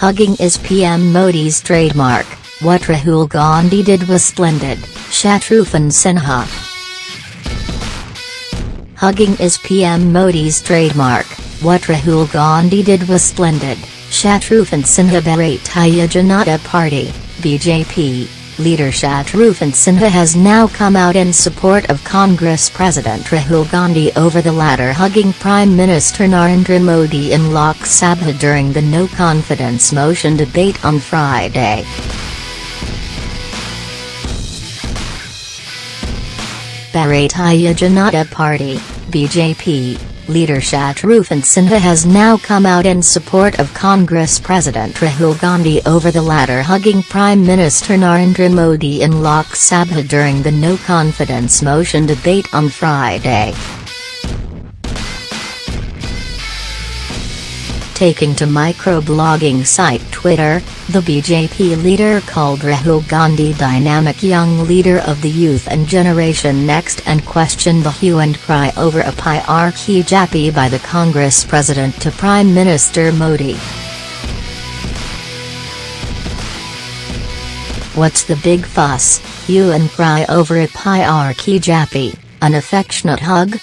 Hugging is PM Modi's trademark, what Rahul Gandhi did was splendid, Shatrughan Sinha. Hugging is PM Modi's trademark, what Rahul Gandhi did was splendid, Shatrughan Sinha Bharatiya Janata Party, BJP, leader Shatrughan Sinha has now come out in support of Congress President Rahul Gandhi over the latter hugging Prime Minister Narendra Modi in Lok Sabha during the no-confidence motion debate on Friday. Bharatiya Janata Party, BJP, leader Shatrughan Sinha has now come out in support of Congress President Rahul Gandhi over the latter hugging Prime Minister Narendra Modi in Lok Sabha during the no-confidence motion debate on Friday. Taking to microblogging site Twitter, the BJP leader called Rahul Gandhi dynamic young leader of the youth and generation next and questioned the hue and cry over a hierarchy jappy by the Congress president to Prime Minister Modi. What's the big fuss, hue and cry over a hierarchy jappy, an affectionate hug?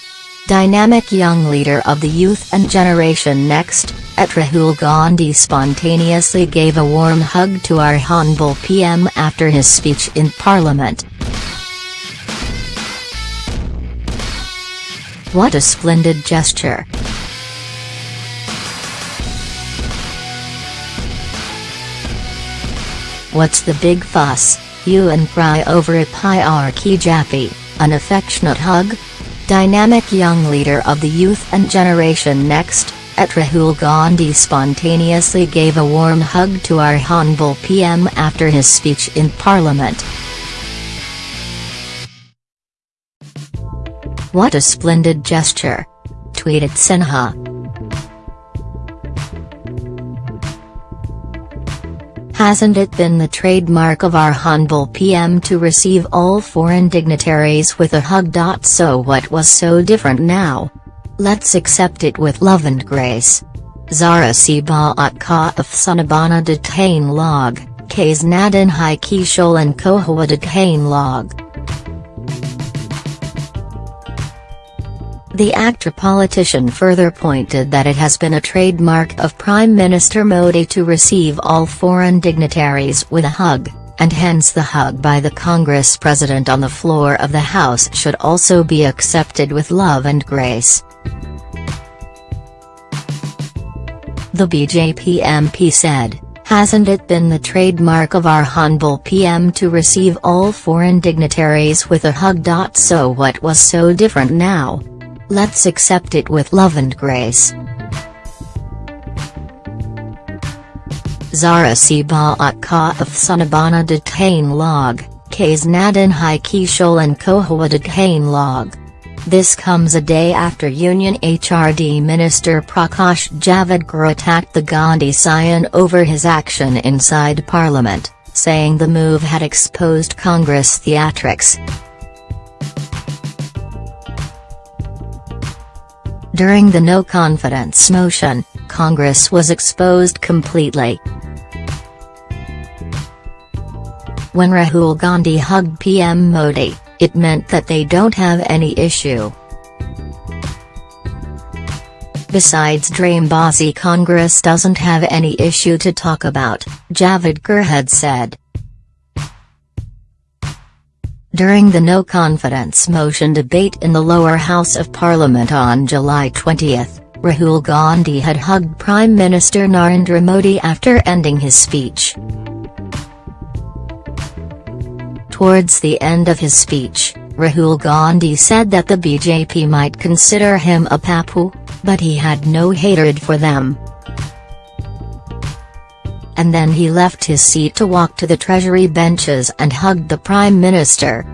Dynamic young leader of the youth and generation next, at Rahul Gandhi spontaneously gave a warm hug to our Honorable PM after his speech in Parliament. What a splendid gesture. What's the big fuss, you and cry over a hierarchy jappy, an affectionate hug? Dynamic young leader of the youth and generation next, at Rahul Gandhi spontaneously gave a warm hug to our Honorable PM after his speech in Parliament. What a splendid gesture! tweeted Sinha. Hasn't it been the trademark of our humble PM to receive all foreign dignitaries with a hug. So what was so different now? Let's accept it with love and grace. Zara Sibaat Ka of Sanabana Detain Log, K's Nadin Hai Kishol and Kohua Detain Log. The actor-politician further pointed that it has been a trademark of Prime Minister Modi to receive all foreign dignitaries with a hug, and hence the hug by the Congress president on the floor of the House should also be accepted with love and grace. The BJP MP said, Hasn't it been the trademark of our humble PM to receive all foreign dignitaries with a hug. So what was so different now? Let's accept it with love and grace. Zara Sibaat Ka of Sanabana Detain Log, K's Nadin Hai Kishol and Kohua Detain Log. This comes a day after Union HRD Minister Prakash Javadekar attacked the Gandhi scion over his action inside Parliament, saying the move had exposed Congress theatrics. During the no-confidence motion, Congress was exposed completely. When Rahul Gandhi hugged PM Modi, it meant that they don't have any issue. Besides Dreambazi Congress doesn't have any issue to talk about, Javadekar had said. During the no-confidence motion debate in the lower house of parliament on July 20, Rahul Gandhi had hugged Prime Minister Narendra Modi after ending his speech. Towards the end of his speech, Rahul Gandhi said that the BJP might consider him a Pappu, but he had no hatred for them. And then he left his seat to walk to the treasury benches and hugged the Prime Minister.